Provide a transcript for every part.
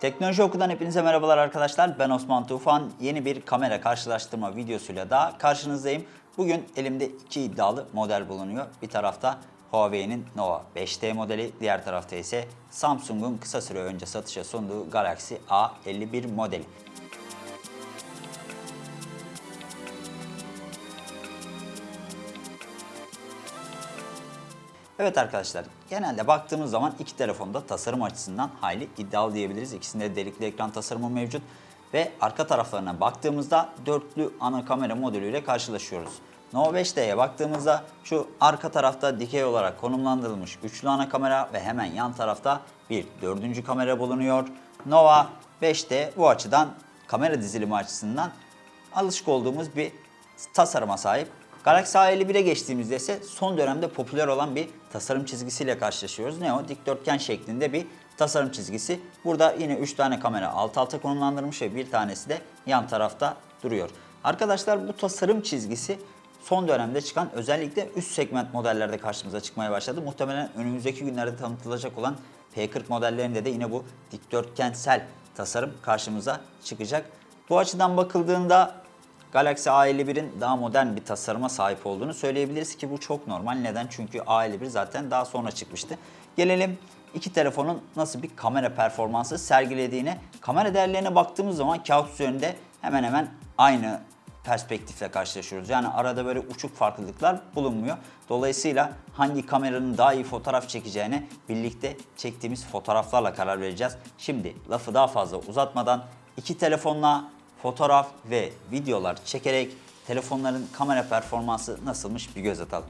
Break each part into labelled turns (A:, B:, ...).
A: Teknoloji Oku'dan hepinize merhabalar arkadaşlar. Ben Osman Tufan. Yeni bir kamera karşılaştırma videosuyla daha karşınızdayım. Bugün elimde iki iddialı model bulunuyor. Bir tarafta Huawei'nin Nova 5T modeli, diğer tarafta ise Samsung'un kısa süre önce satışa sunduğu Galaxy A51 modeli. Evet arkadaşlar, genelde baktığımız zaman iki telefonda tasarım açısından hayli iddialı diyebiliriz. İkisinde de delikli ekran tasarımı mevcut ve arka taraflarına baktığımızda dörtlü ana kamera modülüyle karşılaşıyoruz. Nova 5T'ye baktığımızda şu arka tarafta dikey olarak konumlandırılmış üçlü ana kamera ve hemen yan tarafta bir dördüncü kamera bulunuyor. Nova 5T bu açıdan kamera dizilimi açısından alışık olduğumuz bir tasarıma sahip. Galaxy A51'e geçtiğimizde ise son dönemde popüler olan bir tasarım çizgisiyle karşılaşıyoruz. Ne o? Dikdörtgen şeklinde bir tasarım çizgisi. Burada yine 3 tane kamera alt alta konumlandırılmış ve bir tanesi de yan tarafta duruyor. Arkadaşlar bu tasarım çizgisi son dönemde çıkan özellikle üst segment modellerde karşımıza çıkmaya başladı. Muhtemelen önümüzdeki günlerde tanıtılacak olan P40 modellerinde de yine bu dikdörtgensel tasarım karşımıza çıkacak. Bu açıdan bakıldığında Galaxy A51'in daha modern bir tasarıma sahip olduğunu söyleyebiliriz ki bu çok normal. Neden? Çünkü A51 zaten daha sonra çıkmıştı. Gelelim iki telefonun nasıl bir kamera performansı sergilediğine. Kamera değerlerine baktığımız zaman kağıt üzerinde hemen hemen aynı perspektifle karşılaşıyoruz. Yani arada böyle uçuk farklılıklar bulunmuyor. Dolayısıyla hangi kameranın daha iyi fotoğraf çekeceğine birlikte çektiğimiz fotoğraflarla karar vereceğiz. Şimdi lafı daha fazla uzatmadan iki telefonla fotoğraf ve videolar çekerek telefonların kamera performansı nasılmış bir göz atalım.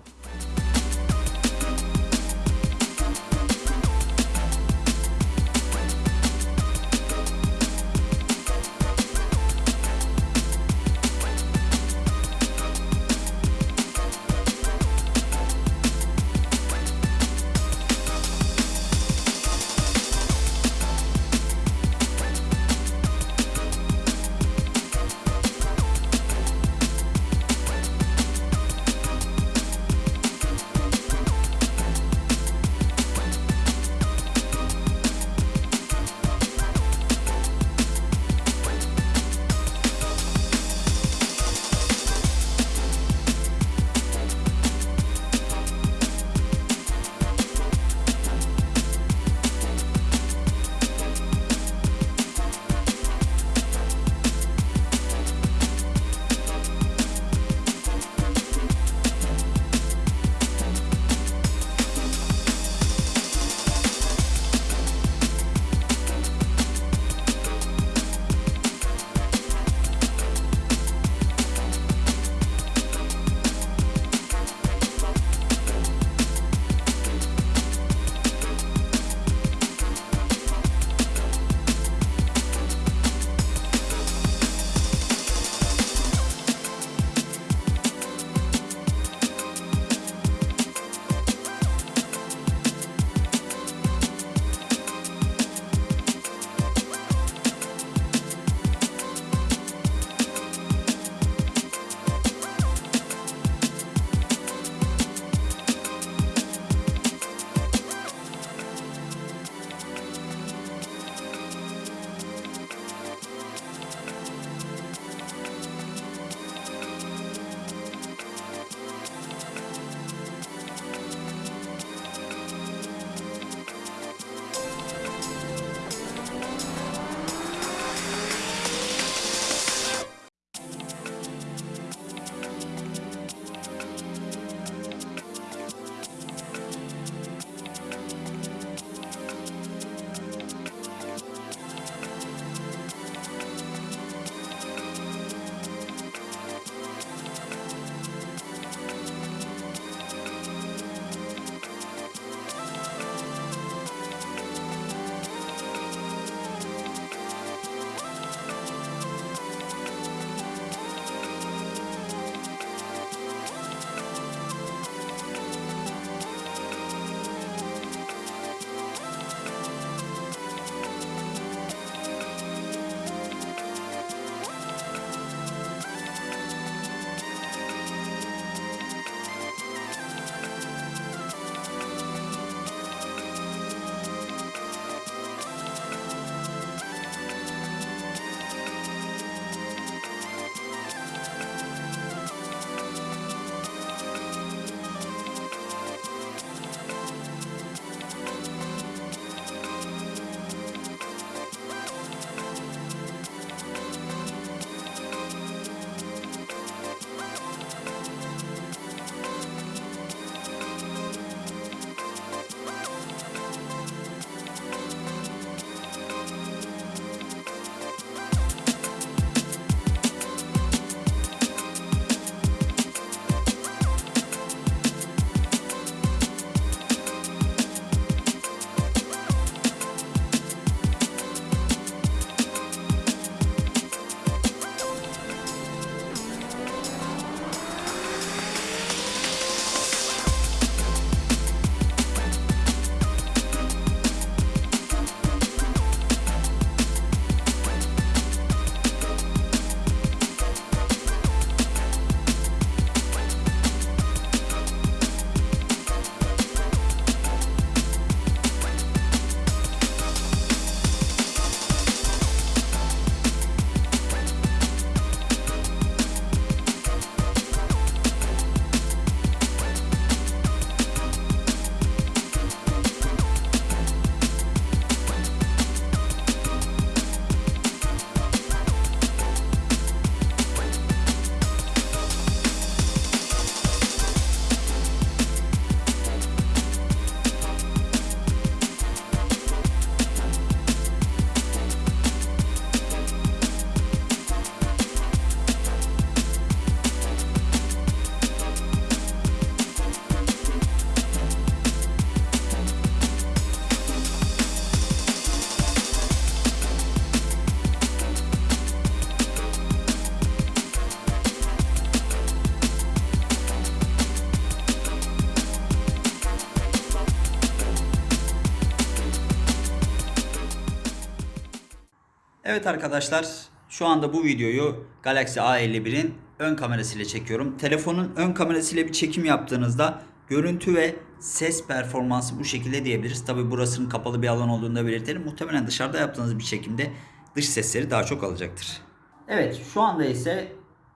A: Evet arkadaşlar şu anda bu videoyu Galaxy A51'in ön kamerasıyla çekiyorum. Telefonun ön kamerasıyla bir çekim yaptığınızda görüntü ve ses performansı bu şekilde diyebiliriz. Tabi burasının kapalı bir alan olduğunu da belirtelim. Muhtemelen dışarıda yaptığınız bir çekimde dış sesleri daha çok alacaktır. Evet şu anda ise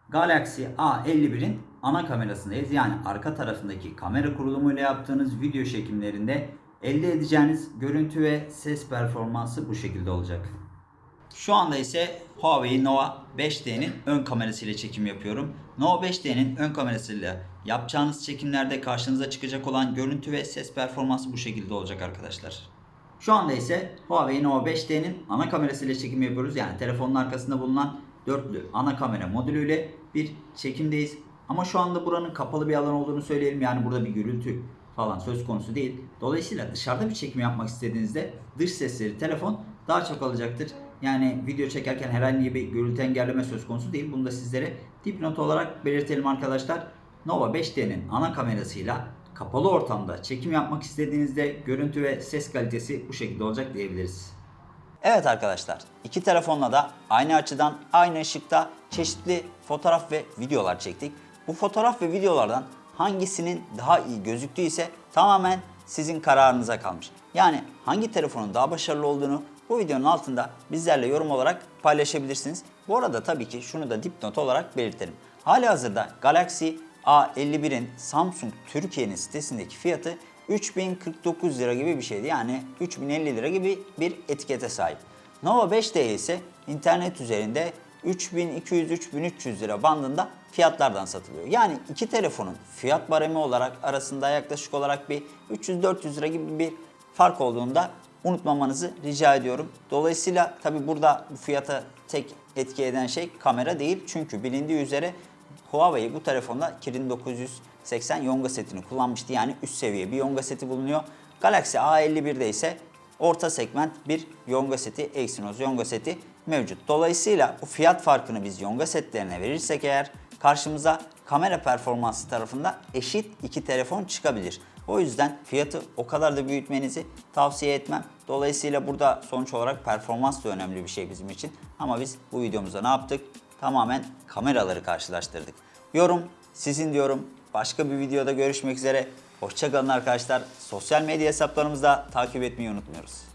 A: Galaxy A51'in ana kamerasındayız. Yani arka tarafındaki kamera kurulumuyla yaptığınız video çekimlerinde elde edeceğiniz görüntü ve ses performansı bu şekilde olacak. Şu anda ise Huawei Nova 5D'nin ön kamerasıyla çekim yapıyorum. Nova 5D'nin ön kamerasıyla yapacağınız çekimlerde karşınıza çıkacak olan görüntü ve ses performansı bu şekilde olacak arkadaşlar. Şu anda ise Huawei Nova 5D'nin ana kamerasıyla çekim yapıyoruz. Yani telefonun arkasında bulunan dörtlü ana kamera modülüyle bir çekimdeyiz. Ama şu anda buranın kapalı bir alan olduğunu söyleyelim. Yani burada bir gürültü falan söz konusu değil. Dolayısıyla dışarıda bir çekim yapmak istediğinizde dış sesleri telefon daha çok alacaktır. Yani video çekerken herhangi bir gürültü engelleme söz konusu değil. Bunu da sizlere dipnot olarak belirtelim arkadaşlar. Nova 5D'nin ana kamerasıyla kapalı ortamda çekim yapmak istediğinizde görüntü ve ses kalitesi bu şekilde olacak diyebiliriz. Evet arkadaşlar, iki telefonla da aynı açıdan, aynı ışıkta çeşitli fotoğraf ve videolar çektik. Bu fotoğraf ve videolardan hangisinin daha iyi gözüktüğü ise tamamen sizin kararınıza kalmış. Yani hangi telefonun daha başarılı olduğunu bu videonun altında bizlerle yorum olarak paylaşabilirsiniz. Bu arada tabii ki şunu da dipnot olarak belirtelim. Hali hazırda Galaxy A51'in Samsung Türkiye'nin sitesindeki fiyatı 3049 lira gibi bir şeydi. Yani 3050 lira gibi bir etikete sahip. Nova 5D ise internet üzerinde 3200-3300 lira bandında fiyatlardan satılıyor. Yani iki telefonun fiyat baremi olarak arasında yaklaşık olarak bir 300-400 lira gibi bir fark olduğunda unutmamanızı rica ediyorum. Dolayısıyla tabi burada bu fiyata tek etki eden şey kamera değil. Çünkü bilindiği üzere Huawei bu telefonda Kirin 980 Yonga setini kullanmıştı. Yani üst seviye bir Yonga seti bulunuyor. Galaxy A51'de ise orta segment bir Yonga seti, Exynos Yonga seti mevcut. Dolayısıyla bu fiyat farkını biz Yonga setlerine verirsek eğer karşımıza kamera performansı tarafında eşit iki telefon çıkabilir. O yüzden fiyatı o kadar da büyütmenizi tavsiye etmem. Dolayısıyla burada sonuç olarak performans da önemli bir şey bizim için. Ama biz bu videomuzda ne yaptık? Tamamen kameraları karşılaştırdık. Yorum sizin diyorum. Başka bir videoda görüşmek üzere. Hoşçakalın arkadaşlar. Sosyal medya hesaplarımızda takip etmeyi unutmuyoruz.